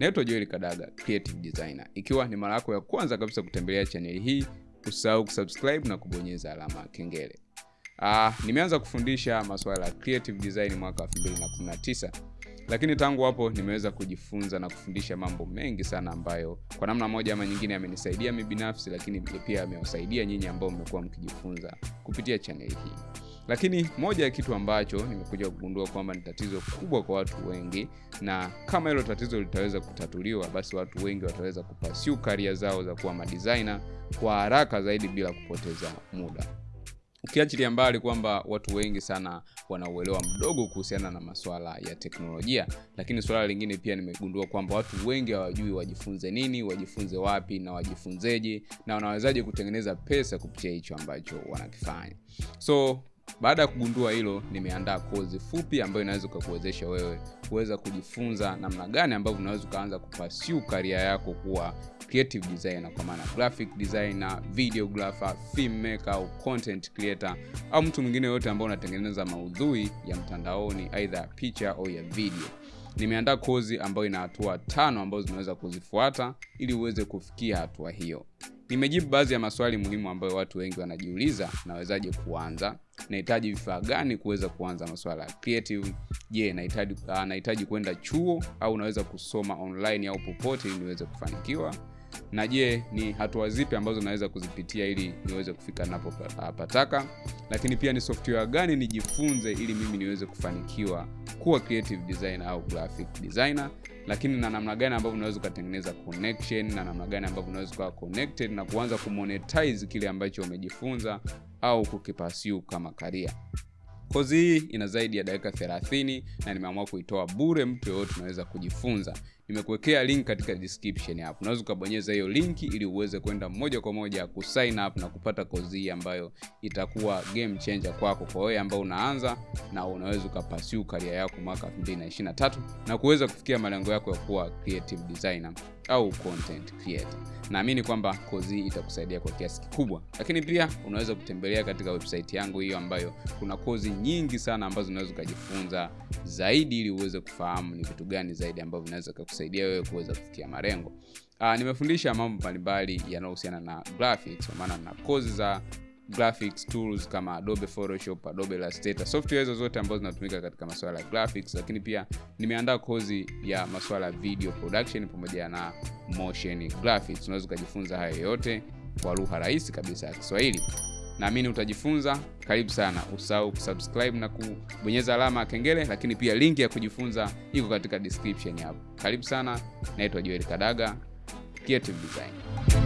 naitwa joel kadaga creative designer. Ikiwa ni mara yako ya kwanza kabisa kutembelea chaneli hii usisahau kusubscribe na kubonyeza alama ya kengele. Ah, nimeanza kufundisha masuala ya creative design mwaka 2019 lakini tangu hapo nimeweza kujifunza na kufundisha mambo mengi sana ambayo kwa namna moja ama nyingine amenisaidia mi binafsi lakini pia amewasaidia nyinyi ambao mmekuwa mkijifunza kupitia chaneli hii lakini moja ya kitu ambacho nimekuja kugundua kwamba ni tatizo kubwa kwa watu wengi na kama hilo tatizo litaweza kutatuliwa basi watu wengi wataweza kupasiu karia zao za kuwa madizaina kwa haraka zaidi bila kupoteza muda. Ukiachilia mbali kwamba watu wengi sana wanauelewa mdogo kuhusiana na maswala ya teknolojia lakini suala lingine pia nimegundua kwamba watu wengi hawajui wajifunze nini wajifunze wapi na wajifunzeje na wanawezaje kutengeneza pesa kupitia hicho ambacho wanakifanya. So baada ya kugundua hilo nimeandaa kozi fupi ambayo inaweza ukakuwezesha wewe kuweza kujifunza namna gani ambavyo unaweza ukaanza kupasiu karia yako kuwa creative designer kwa maana graphic designer videographer filmmaker au content creator au mtu mwingine yoyote ambao unatengeneza maudhui ya mtandaoni aidha ya picha au ya video. Nimeandaa kozi ambayo ina hatua tano ambazo zinaweza kuzifuata ili uweze kufikia hatua hiyo nimejibu baadhi ya maswali muhimu ambayo watu wengi wanajiuliza nawezaje kuanza? Nahitaji vifaa gani kuweza kuanza maswala ya creative? Je nahitaji uh, kwenda chuo au naweza kusoma online au popote ili niweze kufanikiwa na je ni hatua zipi ambazo naweza kuzipitia ili niweze kufika napopataka lakini pia ni software gani nijifunze ili mimi niweze kufanikiwa kuwa creative designer au graphic designer? Lakini na namna gani ambavyo unaweza ukatengeneza connection na namna gani ambavyo unaweza ukawa connected na kuanza kumonetize kile ambacho umejifunza au kukipasiu kama karia kozi hii ina zaidi ya dakika 30 na nimeamua kuitoa bure mtu yoyote unaweza kujifunza nimekuwekea link katika description hapo. Unaweza ukabonyeza hiyo linki ili uweze kwenda moja kwa moja kusign up na kupata kozi hii ambayo itakuwa game changer kwako. Kwa wewe ambao unaanza na unaweza ukapasiu karia yako mwaka 2023 na kuweza kufikia malengo yako ya kuwa creative designer au content creator. Naamini kwamba kozi hii itakusaidia kwa kiasi kikubwa. Lakini pia unaweza kutembelea katika website yangu hiyo ambayo kuna kozi nyingi sana ambazo unaweza ukajifunza zaidi ili uweze kufahamu ni vitu gani zaidi ambavyo vinaweza kusaidia wewe kuweza kufikia malengo. Uh, nimefundisha mambo mbalimbali yanayohusiana na graphics kwa maana na kozi za graphics tools kama adobe photoshop adobe illustrator software hizo zote ambazo zinatumika katika masuala ya graphics lakini pia nimeandaa kozi ya masuala ya video production pamoja na motion graphics. Unaweza ukajifunza hayo yote kwa lugha rahisi kabisa ya kiswahili naamini utajifunza. Karibu sana. Usahau kusubscribe na kubonyeza alama ya kengele lakini pia linki ya kujifunza iko katika description hapo. Karibu sana. Naitwa joel kadaga. Creative design